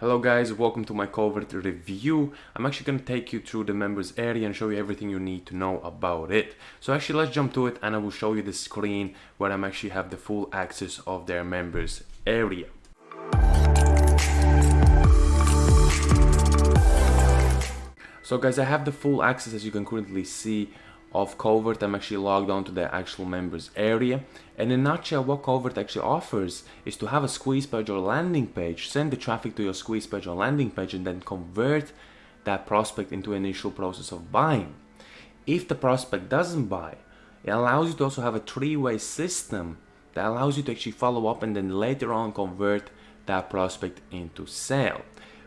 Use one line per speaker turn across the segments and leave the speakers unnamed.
Hello guys, welcome to my covert review. I'm actually going to take you through the members area and show you everything you need to know about it. So actually let's jump to it and I will show you the screen where I'm actually have the full access of their members area. So guys, I have the full access as you can currently see of Covert, I'm actually logged on to the actual members area. And in a nutshell, what Covert actually offers is to have a squeeze page or landing page, send the traffic to your squeeze page or landing page and then convert that prospect into an initial process of buying. If the prospect doesn't buy, it allows you to also have a three-way system that allows you to actually follow up and then later on convert that prospect into sale.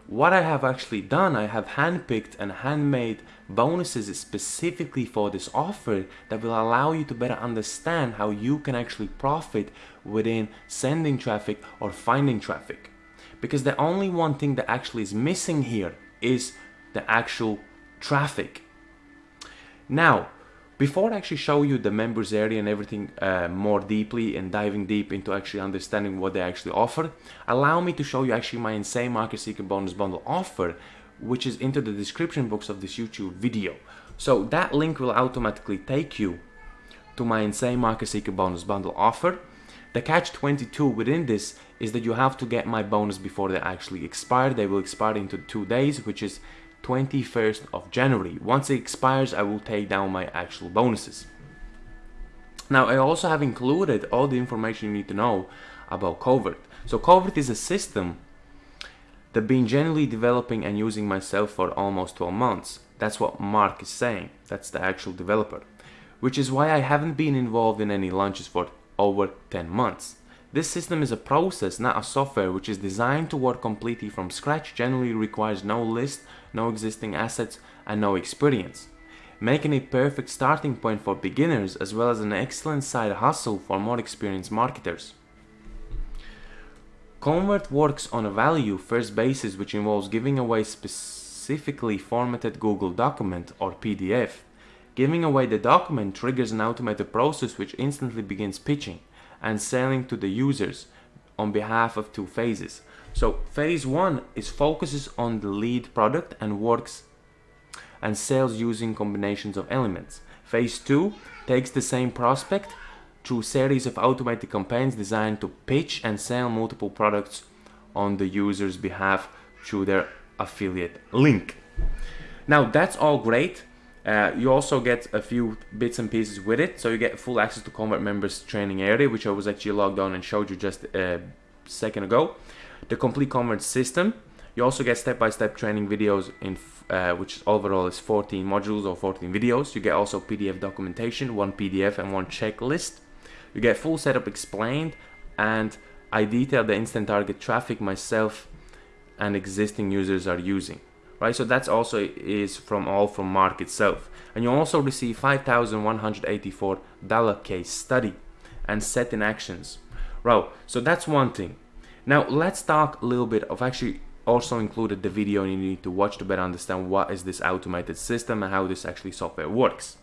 What I have actually done, I have handpicked and handmade bonuses specifically for this offer that will allow you to better understand how you can actually profit within sending traffic or finding traffic. Because the only one thing that actually is missing here is the actual traffic. Now, before I actually show you the members area and everything uh, more deeply and diving deep into actually understanding what they actually offer, allow me to show you actually my Insane Market Secret Bonus Bundle offer, which is into the description box of this YouTube video. So that link will automatically take you to my Insane Market Secret Bonus Bundle offer. The catch 22 within this is that you have to get my bonus before they actually expire. They will expire into two days, which is 21st of January. Once it expires, I will take down my actual bonuses. Now, I also have included all the information you need to know about Covert. So Covert is a system that I've been generally developing and using myself for almost 12 months. That's what Mark is saying. That's the actual developer. Which is why I haven't been involved in any launches for over 10 months. This system is a process, not a software, which is designed to work completely from scratch, generally requires no list, no existing assets, and no experience, making a perfect starting point for beginners as well as an excellent side hustle for more experienced marketers. Covert works on a value first basis which involves giving away specifically formatted Google document or PDF. Giving away the document triggers an automated process which instantly begins pitching and selling to the users on behalf of two phases. So phase one is focuses on the lead product and works and sells using combinations of elements. Phase two takes the same prospect through series of automated campaigns designed to pitch and sell multiple products on the user's behalf through their affiliate link. Now that's all great uh, you also get a few bits and pieces with it, so you get full access to Covert members training area, which I was actually logged on and showed you just a second ago. The complete Covert system. You also get step-by-step -step training videos in uh, which overall is 14 modules or 14 videos. You get also PDF documentation, one PDF and one checklist. You get full setup explained and I detail the instant target traffic myself and existing users are using right? So that's also is from all from Mark itself. And you also receive $5,184 case study and set in actions. Right, so that's one thing. Now let's talk a little bit of actually also included the video you need to watch to better understand what is this automated system and how this actually software works.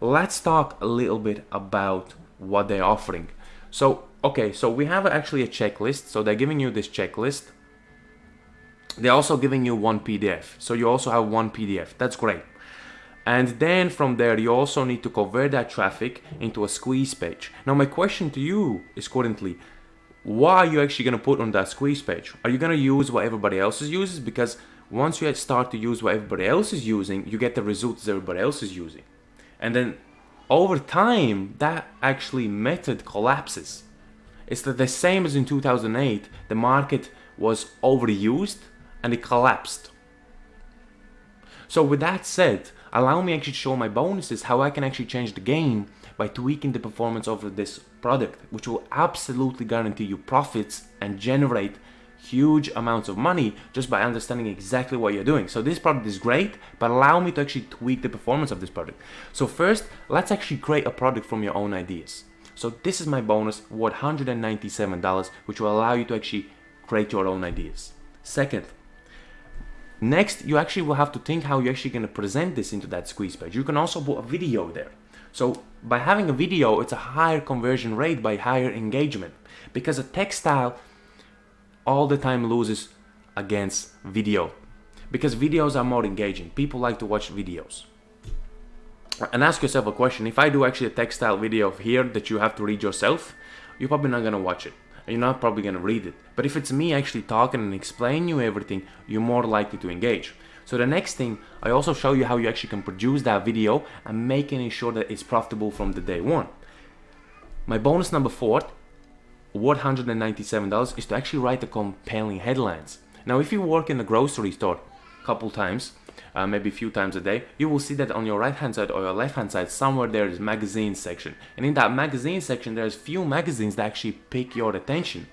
Let's talk a little bit about what they're offering. So, okay, so we have actually a checklist. So they're giving you this checklist they're also giving you one PDF. So you also have one PDF. That's great. And then from there, you also need to convert that traffic into a squeeze page. Now, my question to you is currently, what are you actually going to put on that squeeze page? Are you going to use what everybody else is uses? Because once you start to use what everybody else is using, you get the results everybody else is using. And then over time, that actually method collapses. It's the same as in 2008. The market was overused and it collapsed. So with that said, allow me actually to show my bonuses how I can actually change the game by tweaking the performance of this product, which will absolutely guarantee you profits and generate huge amounts of money just by understanding exactly what you're doing. So this product is great, but allow me to actually tweak the performance of this product. So first, let's actually create a product from your own ideas. So this is my bonus worth $197, which will allow you to actually create your own ideas. Second, Next, you actually will have to think how you're actually going to present this into that squeeze page. You can also put a video there. So by having a video, it's a higher conversion rate by higher engagement because a textile all the time loses against video because videos are more engaging. People like to watch videos. And ask yourself a question. If I do actually a textile video here that you have to read yourself, you're probably not gonna watch it. You're not probably gonna read it. But if it's me actually talking and explaining you everything, you're more likely to engage. So the next thing, I also show you how you actually can produce that video and making sure that it's profitable from the day one. My bonus number four, worth $197, is to actually write the compelling headlines. Now, if you work in a grocery store a couple times, uh, maybe a few times a day, you will see that on your right hand side or your left hand side, somewhere there is magazine section. And in that magazine section, there's few magazines that actually pick your attention,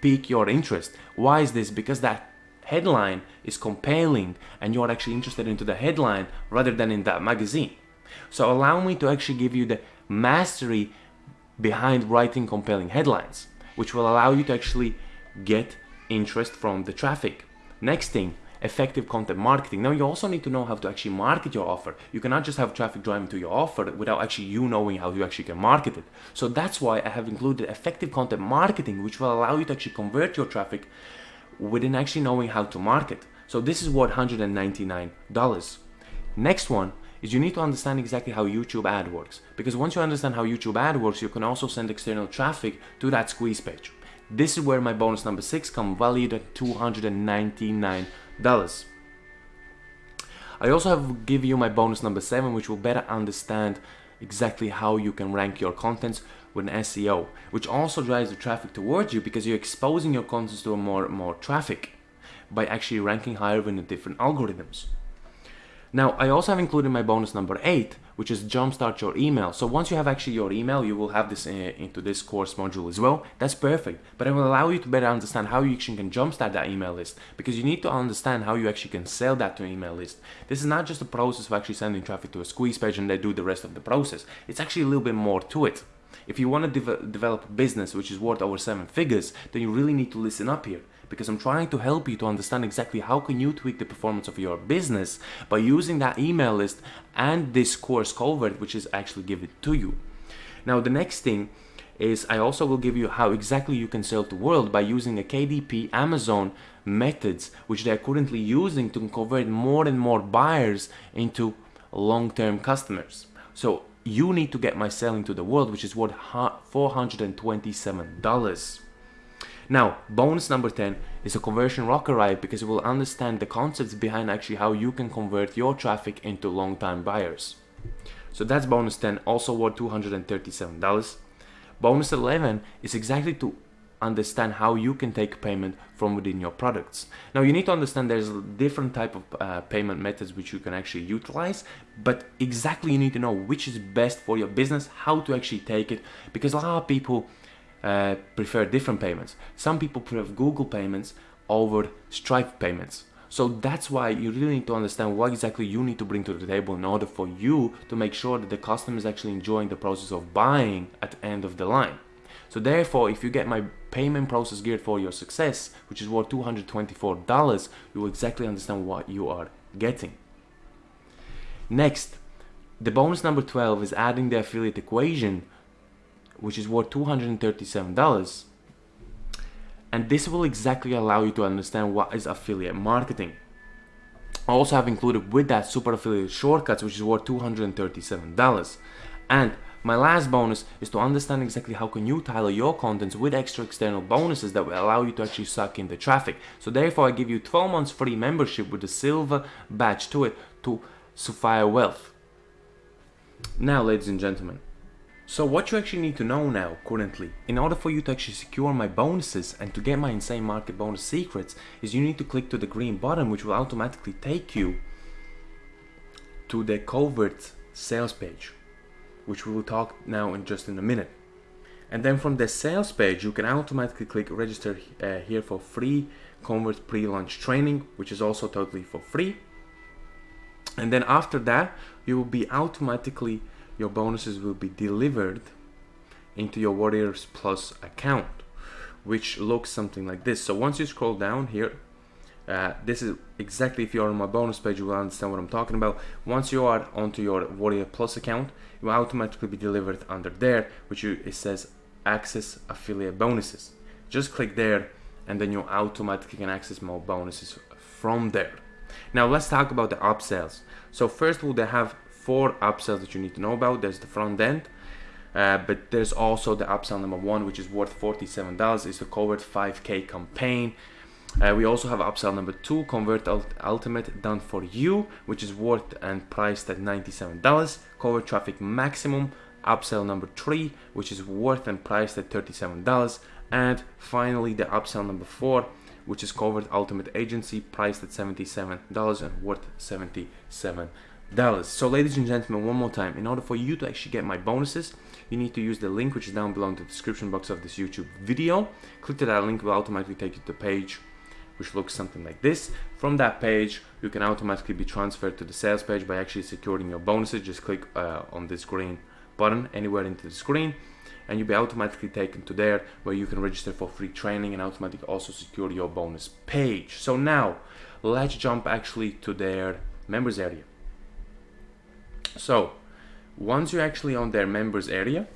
pique your interest. Why is this? Because that headline is compelling and you're actually interested into the headline rather than in that magazine. So allow me to actually give you the mastery behind writing compelling headlines, which will allow you to actually get interest from the traffic. Next thing, effective content marketing. Now you also need to know how to actually market your offer. You cannot just have traffic driving to your offer without actually you knowing how you actually can market it. So that's why I have included effective content marketing, which will allow you to actually convert your traffic within actually knowing how to market. So this is worth $199. Next one is you need to understand exactly how YouTube ad works. Because once you understand how YouTube ad works, you can also send external traffic to that squeeze page. This is where my bonus number six come valued at $299. I also have give you my bonus number seven, which will better understand exactly how you can rank your contents with an SEO, which also drives the traffic towards you because you're exposing your content to more more traffic by actually ranking higher in the different algorithms. Now, I also have included my bonus number eight, which is jumpstart your email. So once you have actually your email, you will have this uh, into this course module as well. That's perfect, but it will allow you to better understand how you actually can jumpstart that email list because you need to understand how you actually can sell that to an email list. This is not just a process of actually sending traffic to a squeeze page and they do the rest of the process. It's actually a little bit more to it. If you want to de develop a business which is worth over seven figures, then you really need to listen up here because I'm trying to help you to understand exactly how can you tweak the performance of your business by using that email list and this course Covert which is actually given to you. Now the next thing is I also will give you how exactly you can sell to world by using a KDP Amazon methods which they are currently using to convert more and more buyers into long-term customers. So you need to get my selling to the world which is worth $427. Now, bonus number 10 is a conversion rocket ride because it will understand the concepts behind actually how you can convert your traffic into long-time buyers. So that's bonus 10, also worth $237. Bonus 11 is exactly to understand how you can take payment from within your products. Now you need to understand there's different type of uh, payment methods which you can actually utilize, but exactly you need to know which is best for your business, how to actually take it, because a lot of people uh, prefer different payments. Some people prefer Google payments over Stripe payments. So that's why you really need to understand what exactly you need to bring to the table in order for you to make sure that the customer is actually enjoying the process of buying at the end of the line. So therefore, if you get my payment process geared for your success, which is worth $224, you will exactly understand what you are getting. Next, the bonus number 12 is adding the affiliate equation which is worth $237. And this will exactly allow you to understand what is affiliate marketing. I also have included with that super affiliate shortcuts, which is worth $237. And my last bonus is to understand exactly how can you tailor your contents with extra external bonuses that will allow you to actually suck in the traffic. So therefore I give you 12 months free membership with a silver badge to it to Sophia Wealth. Now ladies and gentlemen, so what you actually need to know now, currently, in order for you to actually secure my bonuses and to get my insane market bonus secrets, is you need to click to the green button which will automatically take you to the covert sales page, which we will talk now in just in a minute. And then from the sales page, you can automatically click register uh, here for free covert pre-launch training, which is also totally for free. And then after that, you will be automatically your bonuses will be delivered into your Warriors Plus account, which looks something like this. So once you scroll down here, uh, this is exactly if you're on my bonus page, you will understand what I'm talking about. Once you are onto your Warrior Plus account, you will automatically be delivered under there, which you, it says access affiliate bonuses. Just click there and then you automatically can access more bonuses from there. Now let's talk about the upsells. So first of all, they have four upsells that you need to know about. There's the front end, uh, but there's also the upsell number one, which is worth $47. It's the Covert 5K campaign. Uh, we also have upsell number two, Covert Ultimate done for you, which is worth and priced at $97. Covert Traffic Maximum, upsell number three, which is worth and priced at $37. And finally, the upsell number four, which is Covert Ultimate Agency, priced at $77 and worth $77. So, ladies and gentlemen, one more time, in order for you to actually get my bonuses, you need to use the link which is down below in the description box of this YouTube video. Click to that link, will automatically take you to the page which looks something like this. From that page, you can automatically be transferred to the sales page by actually securing your bonuses. Just click uh, on this green button anywhere into the screen and you'll be automatically taken to there where you can register for free training and automatically also secure your bonus page. So now let's jump actually to their members area. So once you're actually on their members area,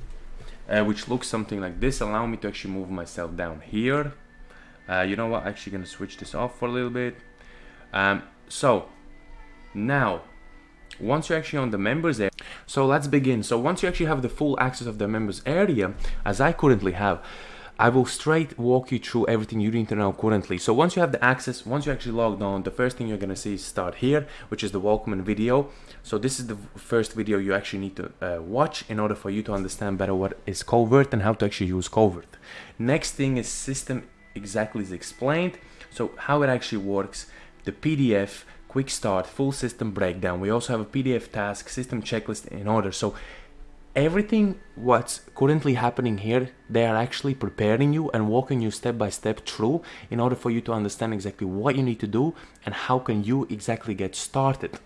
uh, which looks something like this, allow me to actually move myself down here uh, you know what actually gonna switch this off for a little bit um, so now once you're actually on the members area so let's begin so once you actually have the full access of the members area as I currently have I will straight walk you through everything you need to know currently. So once you have the access, once you actually logged on, the first thing you're gonna see is start here, which is the welcome video. So this is the first video you actually need to uh, watch in order for you to understand better what is Covert and how to actually use Covert. Next thing is system exactly is explained. So how it actually works, the PDF, quick start, full system breakdown. We also have a PDF task, system checklist in order. So everything what's currently happening here, they are actually preparing you and walking you step by step through in order for you to understand exactly what you need to do and how can you exactly get started.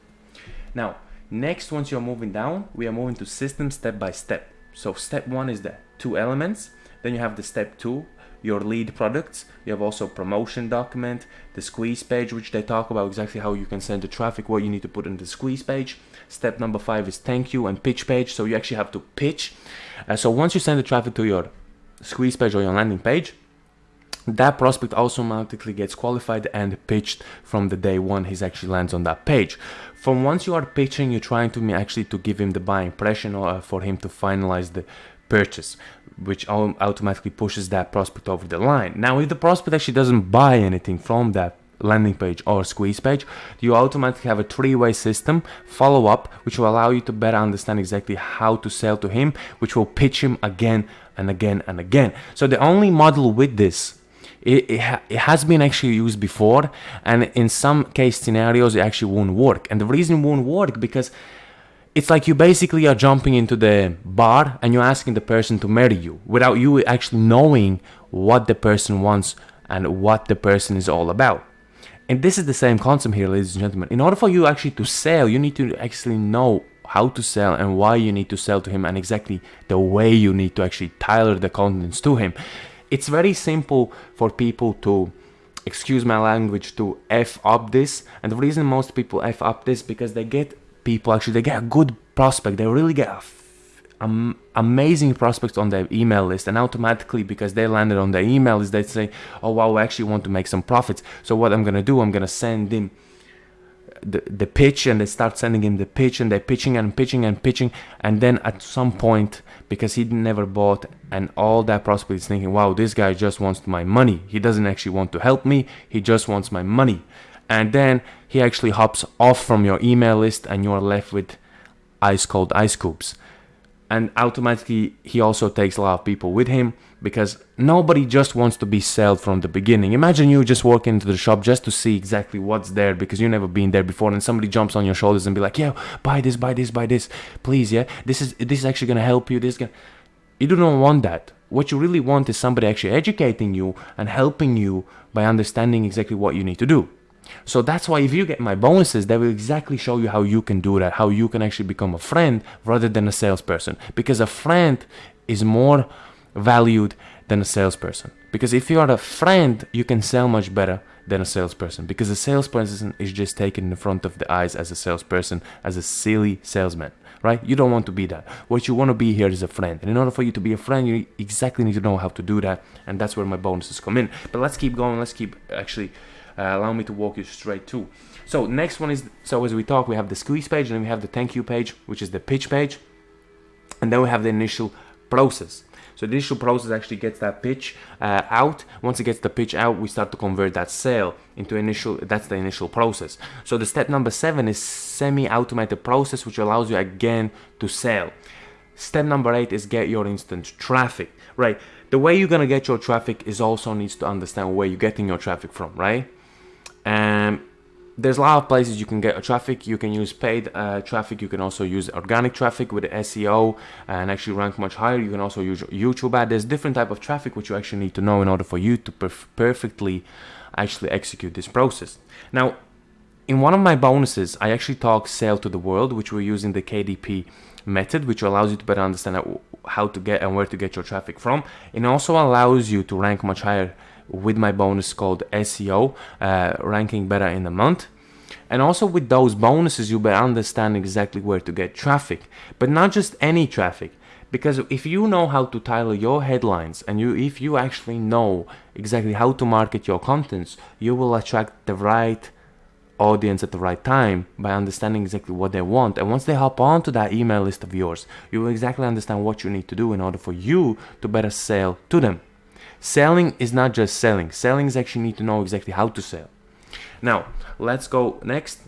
Now, next, once you're moving down, we are moving to system step by step. So step one is the two elements. Then you have the step two, your lead products. You have also promotion document, the squeeze page, which they talk about exactly how you can send the traffic, what you need to put in the squeeze page. Step number five is thank you and pitch page. So you actually have to pitch. Uh, so once you send the traffic to your squeeze page or your landing page, that prospect automatically gets qualified and pitched from the day one he actually lands on that page. From once you are pitching, you're trying to actually to give him the buying impression or for him to finalize the purchase, which automatically pushes that prospect over the line. Now, if the prospect actually doesn't buy anything from that landing page or squeeze page, you automatically have a three-way system follow up, which will allow you to better understand exactly how to sell to him, which will pitch him again and again and again. So the only model with this it, it, ha it, has been actually used before and in some case scenarios it actually won't work and the reason it won't work because it's like you basically are jumping into the bar and you're asking the person to marry you without you actually knowing what the person wants and what the person is all about. And this is the same concept here, ladies and gentlemen. In order for you actually to sell, you need to actually know how to sell and why you need to sell to him and exactly the way you need to actually tailor the contents to him. It's very simple for people to excuse my language to f up this and the reason most people f up this because they get people actually they get a good prospect. They really get um, amazing prospects on their email list. And automatically because they landed on their email list they say oh wow we actually want to make some profits. So what i'm gonna do i'm gonna send him the, the pitch and they start sending him the pitch and they're pitching and pitching and pitching. And then at some point because he never bought and all that prospect is thinking wow this guy just wants my money. He doesn't actually want to help me. He just wants my money and then he actually hops off from your email list and you're left with ice cold ice cubes. And automatically he also takes a lot of people with him because nobody just wants to be sold from the beginning. Imagine you just walk into the shop just to see exactly what's there because you've never been there before and somebody jumps on your shoulders and be like yeah buy this buy this buy this. Please yeah this is this is actually gonna help you this gonna you do not want that. What you really want is somebody actually educating you and helping you by understanding exactly what you need to do so that's why if you get my bonuses, they will exactly show you how you can do that, how you can actually become a friend rather than a salesperson. Because a friend is more valued than a salesperson. Because if you are a friend, you can sell much better than a salesperson because a salesperson is just taken in front of the eyes as a salesperson, as a silly salesman, right? You don't want to be that. What you want to be here is a friend. And in order for you to be a friend, you exactly need to know how to do that. And that's where my bonuses come in. But let's keep going. Let's keep actually allow me to walk you straight to. So next one is, so as we talk, we have the squeeze page and then we have the thank you page, which is the pitch page. And then we have the initial process. So the initial process actually gets that pitch uh, out. Once it gets the pitch out, we start to convert that sale into initial. That's the initial process. So the step number seven is semi-automated process, which allows you again to sell. Step number eight is get your instant traffic. Right. The way you're gonna get your traffic is also needs to understand where you're getting your traffic from. Right. Um, there's a lot of places you can get traffic. You can use paid uh, traffic. You can also use organic traffic with SEO and actually rank much higher. You can also use YouTube ad. There's different type of traffic which you actually need to know in order for you to perf perfectly actually execute this process. Now, in one of my bonuses, I actually talk sale to the world, which we're using the KDP method, which allows you to better understand how to get and where to get your traffic from. It also allows you to rank much higher with my bonus called SEO, uh, ranking better in a month. And also with those bonuses, you better understand exactly where to get traffic, but not just any traffic. Because if you know how to title your headlines and you, if you actually know exactly how to market your contents, you will attract the right audience at the right time by understanding exactly what they want. And once they hop onto that email list of yours, you will exactly understand what you need to do in order for you to better sell to them. Selling is not just selling. Selling is actually need to know exactly how to sell. Now, let's go next.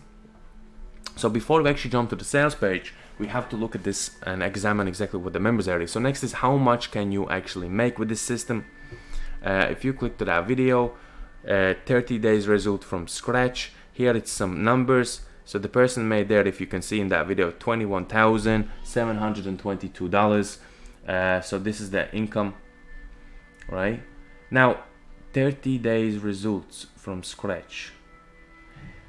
So before we actually jump to the sales page, we have to look at this and examine exactly what the members area. So next is how much can you actually make with this system. Uh, if you click to that video, uh, 30 days result from scratch. Here it's some numbers. So the person made there, if you can see in that video, $21,722. Uh, so this is the income right? Now, 30 days results from scratch.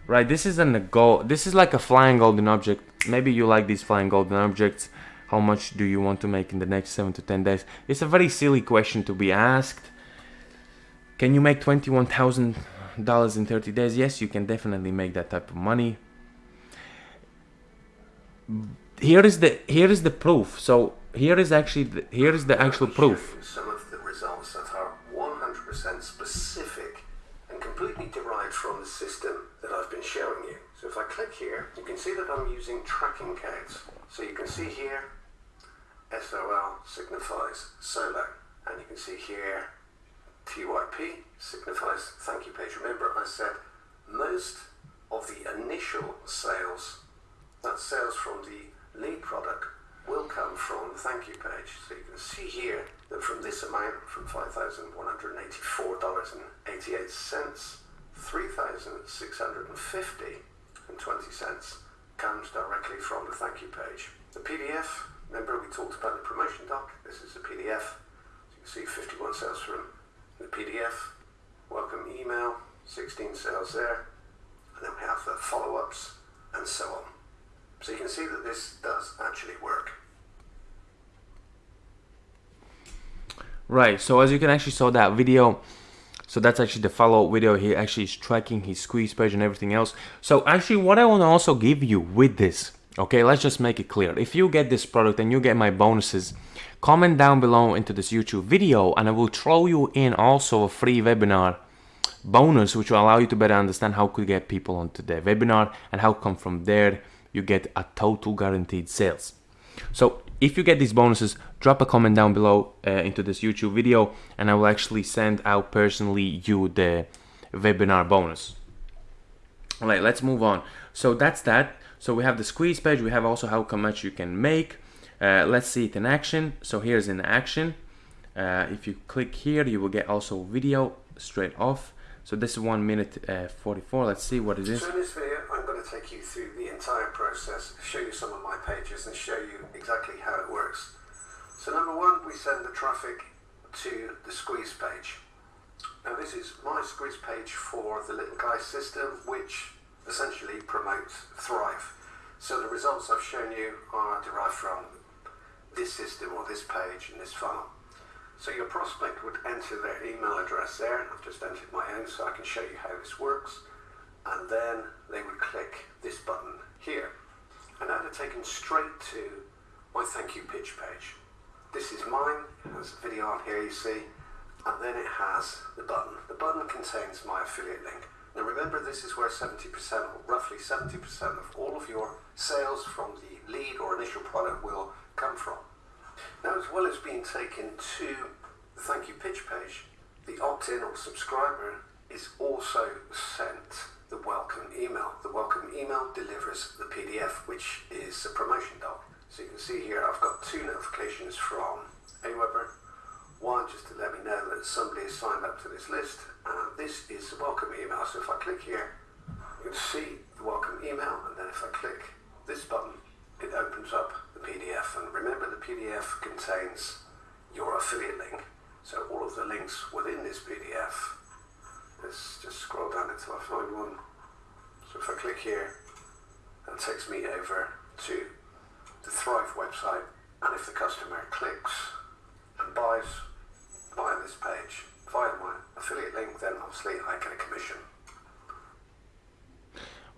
Right, this isn't a goal. This is like a flying golden object. Maybe you like these flying golden objects. How much do you want to make in the next 7 to 10 days? It's a very silly question to be asked. Can you make $21,000 in 30 days? Yes, you can definitely make that type of money. Here is the here is the proof. So here is actually the, here is the actual proof.
Showing you. So if I click here, you can see that I'm using tracking codes. So you can see here, SOL signifies solo. And you can see here, TYP signifies thank you page. Remember I said most of the initial sales, that sales from the lead product, will come from the thank you page. So you can see here that from this amount, from $5,184.88, 3,650 and 20 cents comes directly from the thank you page. The PDF, remember we talked about the promotion doc, this is the PDF. So you can see 51 sales from the PDF, welcome email, 16 sales there, and then we have the follow-ups and so on. So you can see that this does actually work.
Right, so as you can actually saw that video, so that's actually the follow-up video. He actually is tracking his squeeze page and everything else. So actually what I want to also give you with this, okay, let's just make it clear. If you get this product and you get my bonuses, comment down below into this YouTube video and I will throw you in also a free webinar bonus which will allow you to better understand how to get people onto the webinar and how come from there you get a total guaranteed sales. So if you get these bonuses, drop a comment down below uh, into this YouTube video and I will actually send out personally you the webinar bonus. All right, let's move on. So that's that. So we have the squeeze page. We have also how much you can make. Uh, let's see it in action. So here's in action. Uh, if you click here, you will get also video straight off. So this is one minute uh, 44. Let's see what it is.
To take you through the entire process, show you some of my pages and show you exactly how it works. So number one, we send the traffic to the squeeze page. Now this is my squeeze page for the Little Guy system, which essentially promotes Thrive. So the results I've shown you are derived from this system or this page and this funnel. So your prospect would enter their email address there. I've just entered my own so I can show you how this works. And then they would click this button here. And now they're taken straight to my thank you pitch page. This is mine, there's a video on here you see, and then it has the button. The button contains my affiliate link. Now remember this is where 70% or roughly 70% of all of your sales from the lead or initial product will come from. Now, as well as being taken to the thank you pitch page, the opt-in or subscriber is also sent the welcome email. The welcome email delivers the PDF, which is a promotion doc. So you can see here I've got two notifications from Aweber. One just to let me know that somebody has signed up to this list, and this is the welcome email. So if I click here, you can see the welcome email, and then if I click this button, it opens up the PDF. And remember, the PDF contains your affiliate link. So all of the links within this PDF, let's just scroll down until I find one. So if I click here, that takes me over to the Thrive website. And if the customer clicks and buys via this page, via my affiliate link, then obviously I get a commission.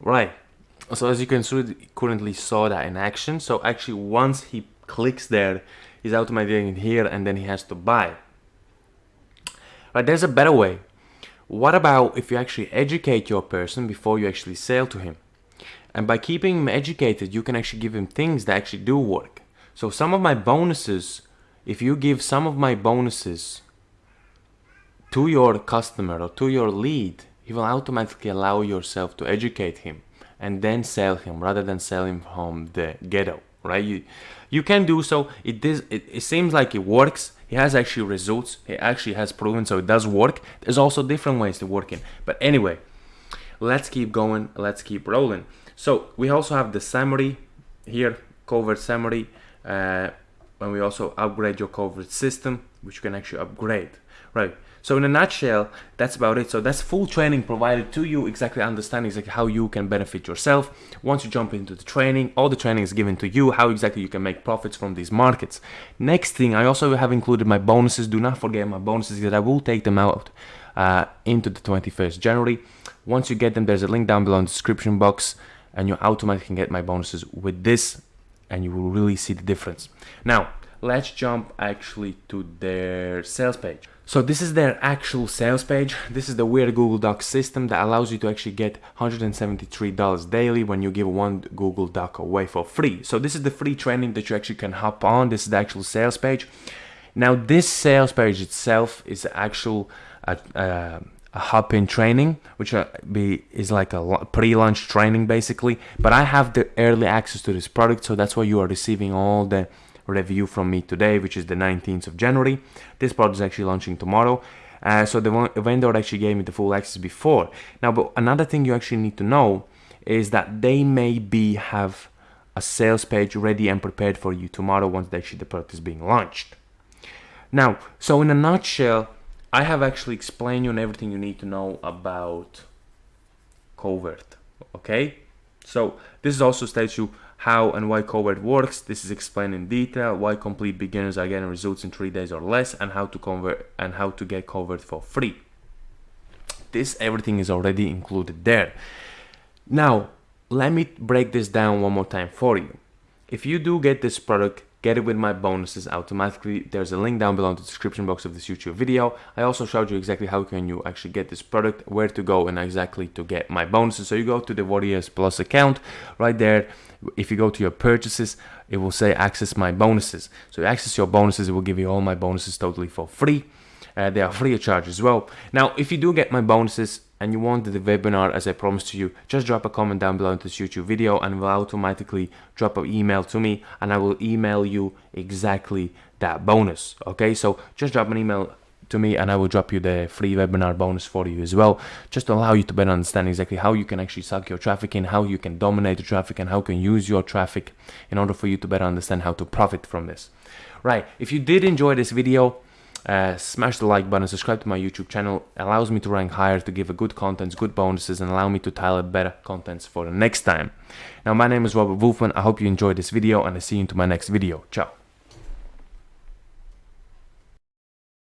Right so as you can see currently saw that in action so actually once he clicks there he's automatically in here and then he has to buy but there's a better way what about if you actually educate your person before you actually sell to him? And by keeping him educated you can actually give him things that actually do work. So some of my bonuses if you give some of my bonuses to your customer or to your lead he will automatically allow yourself to educate him and then sell him rather than sell him from the ghetto right? You you can do so. It it, it seems like it works. It has actually results. It actually has proven so it does work. There's also different ways to work in. But anyway let's keep going. Let's keep rolling. So we also have the summary here covert summary uh, and we also upgrade your covert system which you can actually upgrade right so in a nutshell, that's about it. So that's full training provided to you, exactly understanding exactly how you can benefit yourself. Once you jump into the training, all the training is given to you, how exactly you can make profits from these markets. Next thing, I also have included my bonuses. Do not forget my bonuses that I will take them out uh, into the 21st January. Once you get them, there's a link down below in the description box and you automatically get my bonuses with this and you will really see the difference. Now, let's jump actually to their sales page. So this is their actual sales page. This is the weird Google Docs system that allows you to actually get $173 daily when you give one Google Doc away for free. So this is the free training that you actually can hop on. This is the actual sales page. Now this sales page itself is actual uh, uh, a hop-in training, which be, is like a pre-launch training basically. But I have the early access to this product, so that's why you are receiving all the review from me today, which is the 19th of January. This product is actually launching tomorrow. Uh, so the vendor actually gave me the full access before. Now, but another thing you actually need to know is that they may be have a sales page ready and prepared for you tomorrow once actually the product is being launched. Now, so in a nutshell, I have actually explained you on everything you need to know about Covert. Okay, so this is also states you how and why Covert works. This is explained in detail, why complete beginners are getting results in 3 days or less and how to convert and how to get Covert for free. This everything is already included there. Now, let me break this down one more time for you. If you do get this product, get it with my bonuses automatically. There's a link down below in the description box of this YouTube video. I also showed you exactly how can you actually get this product, where to go and exactly to get my bonuses. So you go to the Warriors Plus account right there. If you go to your purchases, it will say access my bonuses. So you access your bonuses, it will give you all my bonuses totally for free. Uh, they are free of charge as well. Now, if you do get my bonuses, and you want the webinar as I promised to you, just drop a comment down below in this YouTube video and will automatically drop an email to me and I will email you exactly that bonus. Okay, so just drop an email to me and I will drop you the free webinar bonus for you as well, just to allow you to better understand exactly how you can actually suck your traffic in, how you can dominate the traffic and how you can use your traffic in order for you to better understand how to profit from this. Right, if you did enjoy this video, uh, smash the like button, subscribe to my YouTube channel, allows me to rank higher, to give a good contents, good bonuses, and allow me to tailor better contents for the next time. Now, my name is Robert Wolfman. I hope you enjoyed this video, and I see you into my next video. Ciao.